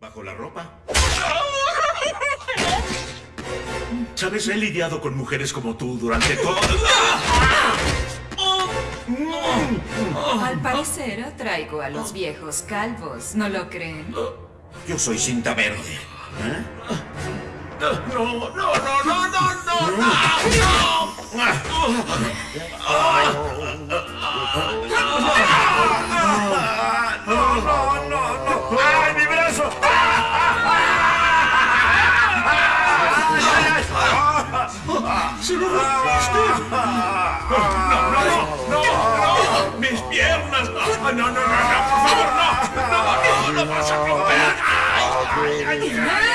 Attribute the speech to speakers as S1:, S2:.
S1: ¿Bajo la ropa? ¿Sabes? He lidiado con mujeres como tú durante todo...
S2: Al parecer traigo a los viejos calvos, ¿no lo creen?
S1: Yo soy cinta verde. ¿Eh? No, no, no, no, no, no, no. No, no, no, no. ¡Se lo rompiste! ¡No, no, no! ¡No! ¡Mis piernas! ¡No, no, no, no! ¡Por favor, no! ¡No, no! ¡No vas a romper! ¡Ay, ay, ay!